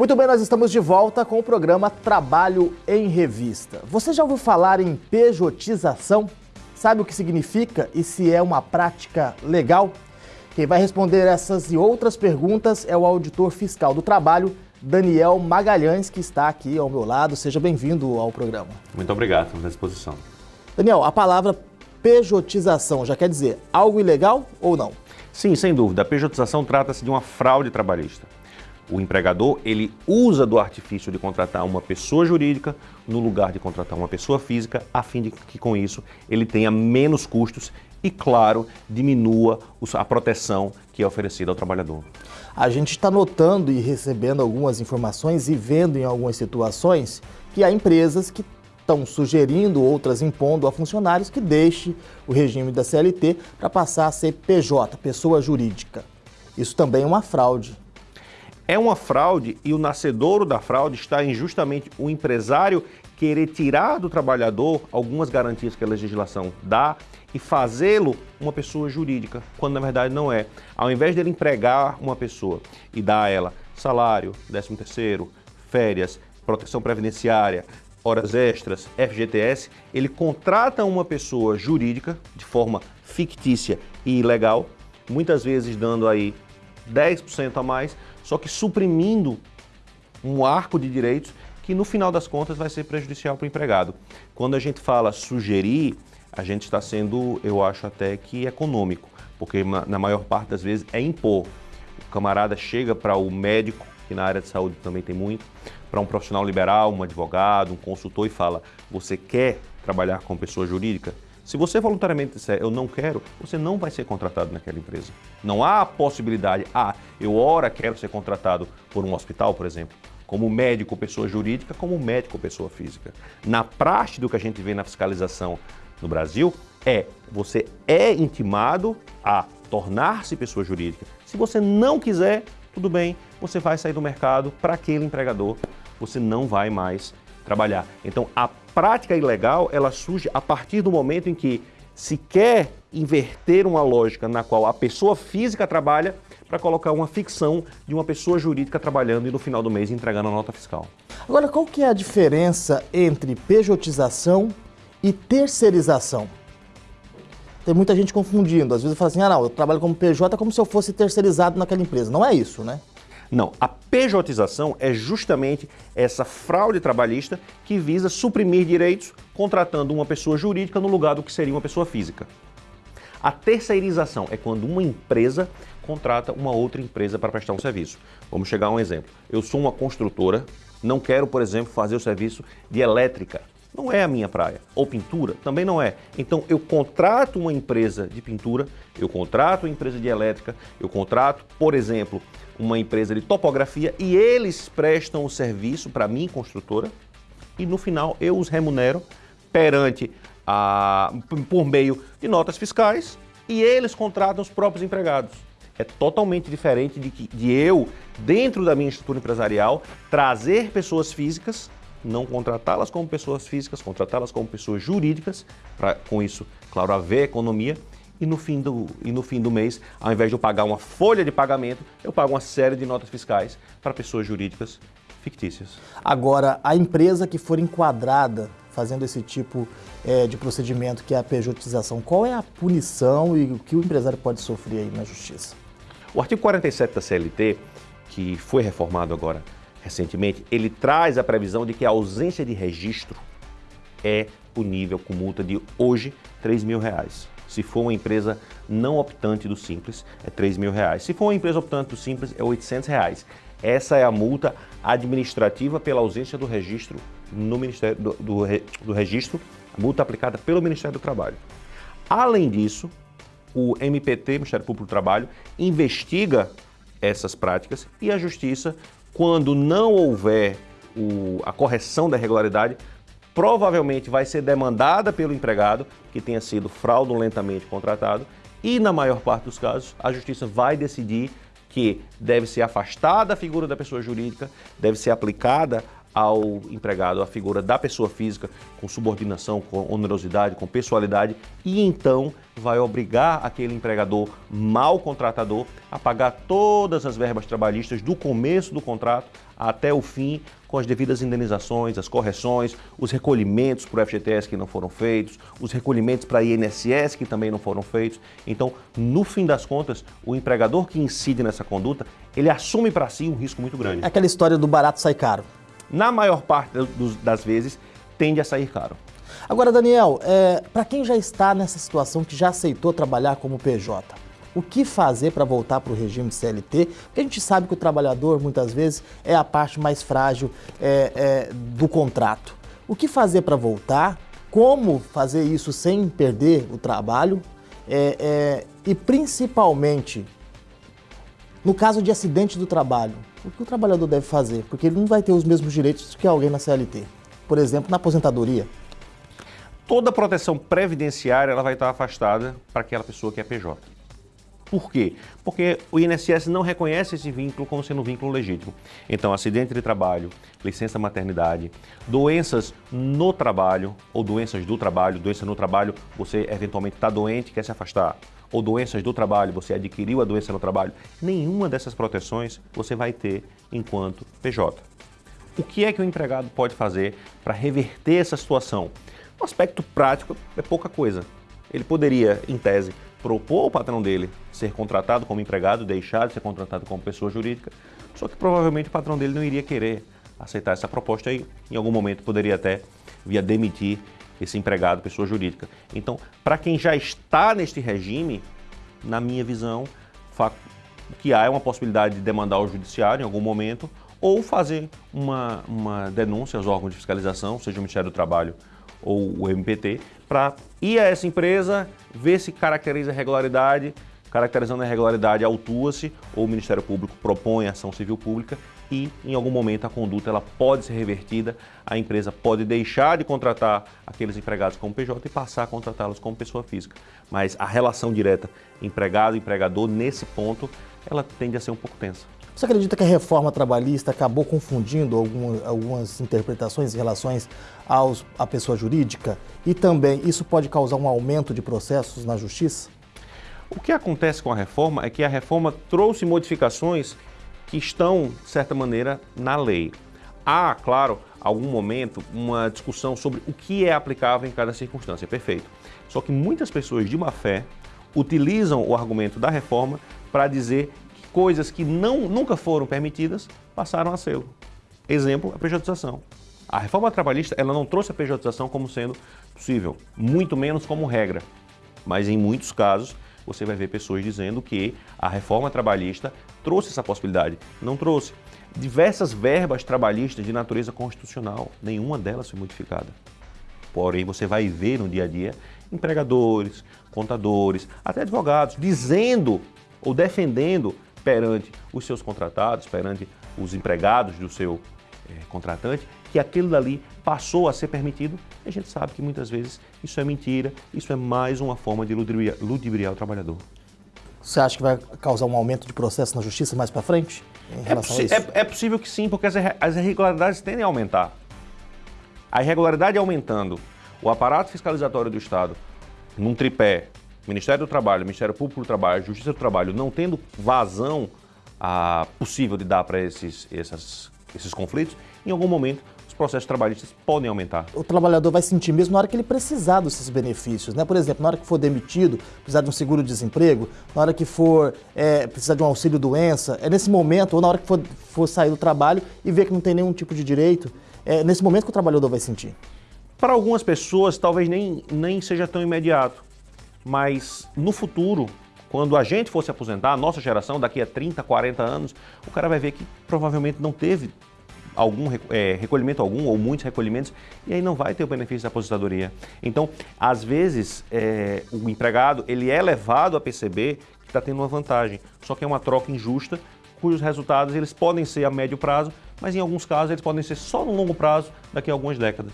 Muito bem, nós estamos de volta com o programa Trabalho em Revista. Você já ouviu falar em pejotização? Sabe o que significa e se é uma prática legal? Quem vai responder essas e outras perguntas é o auditor fiscal do trabalho, Daniel Magalhães, que está aqui ao meu lado. Seja bem-vindo ao programa. Muito obrigado, estamos à disposição. Daniel, a palavra pejotização já quer dizer algo ilegal ou não? Sim, sem dúvida. A pejotização trata-se de uma fraude trabalhista. O empregador, ele usa do artifício de contratar uma pessoa jurídica no lugar de contratar uma pessoa física, a fim de que com isso ele tenha menos custos e, claro, diminua a proteção que é oferecida ao trabalhador. A gente está notando e recebendo algumas informações e vendo em algumas situações que há empresas que estão sugerindo, outras impondo a funcionários que deixe o regime da CLT para passar a ser PJ, pessoa jurídica. Isso também é uma fraude. É uma fraude e o nascedouro da fraude está em justamente o empresário querer tirar do trabalhador algumas garantias que a legislação dá e fazê-lo uma pessoa jurídica, quando na verdade não é. Ao invés dele empregar uma pessoa e dar a ela salário, 13 terceiro, férias, proteção previdenciária, horas extras, FGTS, ele contrata uma pessoa jurídica de forma fictícia e ilegal, muitas vezes dando aí 10% a mais, só que suprimindo um arco de direitos que no final das contas vai ser prejudicial para o empregado. Quando a gente fala sugerir, a gente está sendo, eu acho até que econômico, porque na maior parte das vezes é impor. O camarada chega para o médico, que na área de saúde também tem muito, para um profissional liberal, um advogado, um consultor e fala, você quer trabalhar com pessoa jurídica? Se você voluntariamente disser, eu não quero, você não vai ser contratado naquela empresa. Não há possibilidade, ah, eu ora quero ser contratado por um hospital, por exemplo, como médico pessoa jurídica, como médico pessoa física. Na prática do que a gente vê na fiscalização no Brasil, é você é intimado a tornar-se pessoa jurídica. Se você não quiser, tudo bem, você vai sair do mercado para aquele empregador, você não vai mais trabalhar. Então, a prática ilegal, ela surge a partir do momento em que se quer inverter uma lógica na qual a pessoa física trabalha para colocar uma ficção de uma pessoa jurídica trabalhando e no final do mês entregando a nota fiscal. Agora, qual que é a diferença entre pejotização e terceirização? Tem muita gente confundindo. Às vezes fala assim, ah não, eu trabalho como PJ como se eu fosse terceirizado naquela empresa. Não é isso, né? Não, a pejotização é justamente essa fraude trabalhista que visa suprimir direitos contratando uma pessoa jurídica no lugar do que seria uma pessoa física. A terceirização é quando uma empresa contrata uma outra empresa para prestar um serviço. Vamos chegar a um exemplo. Eu sou uma construtora, não quero, por exemplo, fazer o serviço de elétrica. Não é a minha praia. Ou pintura, também não é. Então eu contrato uma empresa de pintura, eu contrato uma empresa de elétrica, eu contrato, por exemplo, uma empresa de topografia e eles prestam o serviço para mim, construtora, e no final eu os remunero perante a, por meio de notas fiscais e eles contratam os próprios empregados. É totalmente diferente de, de eu, dentro da minha estrutura empresarial, trazer pessoas físicas, não contratá-las como pessoas físicas, contratá-las como pessoas jurídicas, para com isso, claro, haver economia, e no, fim do, e no fim do mês, ao invés de eu pagar uma folha de pagamento, eu pago uma série de notas fiscais para pessoas jurídicas fictícias. Agora, a empresa que for enquadrada fazendo esse tipo é, de procedimento, que é a pejotização, qual é a punição e o que o empresário pode sofrer aí na justiça? O artigo 47 da CLT, que foi reformado agora recentemente, ele traz a previsão de que a ausência de registro é punível com multa de hoje 3 mil reais. Se for uma empresa não optante do Simples, é 3 mil reais. Se for uma empresa optante do Simples, é 800 reais. Essa é a multa administrativa pela ausência do registro no Ministério do, do, do registro, multa aplicada pelo Ministério do Trabalho. Além disso, o MPT, Ministério Público do Trabalho, investiga essas práticas e a Justiça, quando não houver o, a correção da irregularidade, provavelmente vai ser demandada pelo empregado que tenha sido fraudulentamente contratado e, na maior parte dos casos, a justiça vai decidir que deve ser afastada a figura da pessoa jurídica, deve ser aplicada ao empregado a figura da pessoa física com subordinação, com onerosidade, com pessoalidade e então vai obrigar aquele empregador mal contratador a pagar todas as verbas trabalhistas do começo do contrato até o fim, com as devidas indenizações, as correções, os recolhimentos para o FGTS que não foram feitos, os recolhimentos para a INSS que também não foram feitos. Então, no fim das contas, o empregador que incide nessa conduta, ele assume para si um risco muito grande. É aquela história do barato sai caro na maior parte das vezes, tende a sair caro. Agora, Daniel, é, para quem já está nessa situação, que já aceitou trabalhar como PJ, o que fazer para voltar para o regime de CLT? Porque a gente sabe que o trabalhador, muitas vezes, é a parte mais frágil é, é, do contrato. O que fazer para voltar? Como fazer isso sem perder o trabalho? É, é, e, principalmente, no caso de acidente do trabalho, o que o trabalhador deve fazer? Porque ele não vai ter os mesmos direitos que alguém na CLT. Por exemplo, na aposentadoria. Toda proteção previdenciária ela vai estar afastada para aquela pessoa que é PJ. Por quê? Porque o INSS não reconhece esse vínculo como sendo um vínculo legítimo. Então, acidente de trabalho, licença maternidade, doenças no trabalho ou doenças do trabalho, doença no trabalho, você eventualmente está doente, quer se afastar ou doenças do trabalho, você adquiriu a doença no trabalho, nenhuma dessas proteções você vai ter enquanto PJ. O que é que o empregado pode fazer para reverter essa situação? No aspecto prático, é pouca coisa. Ele poderia, em tese, propor ao patrão dele ser contratado como empregado, deixar de ser contratado como pessoa jurídica, só que provavelmente o patrão dele não iria querer aceitar essa proposta e em algum momento poderia até via demitir esse empregado, pessoa jurídica. Então, para quem já está neste regime, na minha visão, o que há é uma possibilidade de demandar ao judiciário em algum momento ou fazer uma, uma denúncia aos órgãos de fiscalização, seja o Ministério do Trabalho ou o MPT, para ir a essa empresa, ver se caracteriza irregularidade, caracterizando a irregularidade, autua-se ou o Ministério Público propõe ação civil pública e em algum momento a conduta ela pode ser revertida, a empresa pode deixar de contratar aqueles empregados como PJ e passar a contratá-los como pessoa física. Mas a relação direta empregado-empregador, nesse ponto, ela tende a ser um pouco tensa. Você acredita que a reforma trabalhista acabou confundindo algumas, algumas interpretações em relação aos, à pessoa jurídica? E também isso pode causar um aumento de processos na justiça? O que acontece com a reforma é que a reforma trouxe modificações que estão, de certa maneira, na lei. Há, claro, algum momento, uma discussão sobre o que é aplicável em cada circunstância, perfeito. Só que muitas pessoas de má fé utilizam o argumento da reforma para dizer que coisas que não, nunca foram permitidas passaram a ser. Exemplo, a pejotização. A reforma trabalhista ela não trouxe a pejotização como sendo possível, muito menos como regra. Mas em muitos casos, você vai ver pessoas dizendo que a reforma trabalhista trouxe essa possibilidade. Não trouxe. Diversas verbas trabalhistas de natureza constitucional, nenhuma delas foi modificada. Porém, você vai ver no dia a dia empregadores, contadores, até advogados dizendo ou defendendo perante os seus contratados, perante os empregados do seu é, contratante, que aquilo dali passou a ser permitido, e a gente sabe que muitas vezes isso é mentira, isso é mais uma forma de ludibriar, ludibriar o trabalhador. Você acha que vai causar um aumento de processo na justiça mais para frente? É é? É, possível que sim, porque as, as irregularidades tendem a aumentar. A irregularidade aumentando, o aparato fiscalizatório do Estado, num tripé, Ministério do Trabalho, Ministério Público do Trabalho, Justiça do Trabalho, não tendo vazão a, possível de dar para esses, esses, esses conflitos, em algum momento processos trabalhistas podem aumentar. O trabalhador vai sentir mesmo na hora que ele precisar desses benefícios, né? Por exemplo, na hora que for demitido, precisar de um seguro-desemprego, na hora que for é, precisar de um auxílio-doença, é nesse momento, ou na hora que for, for sair do trabalho e ver que não tem nenhum tipo de direito, é nesse momento que o trabalhador vai sentir. Para algumas pessoas, talvez nem, nem seja tão imediato, mas no futuro, quando a gente for se aposentar, a nossa geração, daqui a 30, 40 anos, o cara vai ver que provavelmente não teve algum é, recolhimento algum ou muitos recolhimentos e aí não vai ter o benefício da aposentadoria. Então, às vezes, é, o empregado ele é levado a perceber que está tendo uma vantagem, só que é uma troca injusta cujos resultados eles podem ser a médio prazo, mas em alguns casos eles podem ser só no longo prazo, daqui a algumas décadas.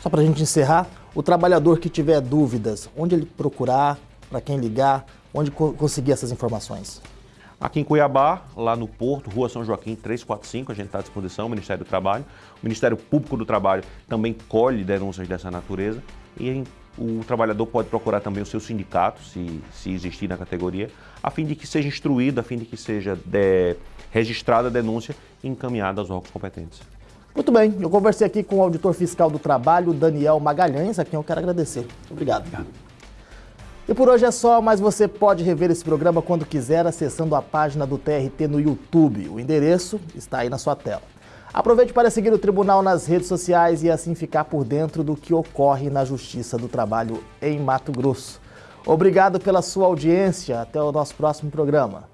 Só para a gente encerrar, o trabalhador que tiver dúvidas, onde ele procurar, para quem ligar, onde co conseguir essas informações? Aqui em Cuiabá, lá no Porto, Rua São Joaquim 345, a gente está à disposição, o Ministério do Trabalho. O Ministério Público do Trabalho também colhe denúncias dessa natureza e o trabalhador pode procurar também o seu sindicato, se, se existir na categoria, a fim de que seja instruído, a fim de que seja de, registrada a denúncia e encaminhada aos órgãos competentes. Muito bem, eu conversei aqui com o auditor fiscal do trabalho, Daniel Magalhães, a quem eu quero agradecer. Obrigado. Obrigado. E por hoje é só, mas você pode rever esse programa quando quiser acessando a página do TRT no YouTube. O endereço está aí na sua tela. Aproveite para seguir o tribunal nas redes sociais e assim ficar por dentro do que ocorre na Justiça do Trabalho em Mato Grosso. Obrigado pela sua audiência. Até o nosso próximo programa.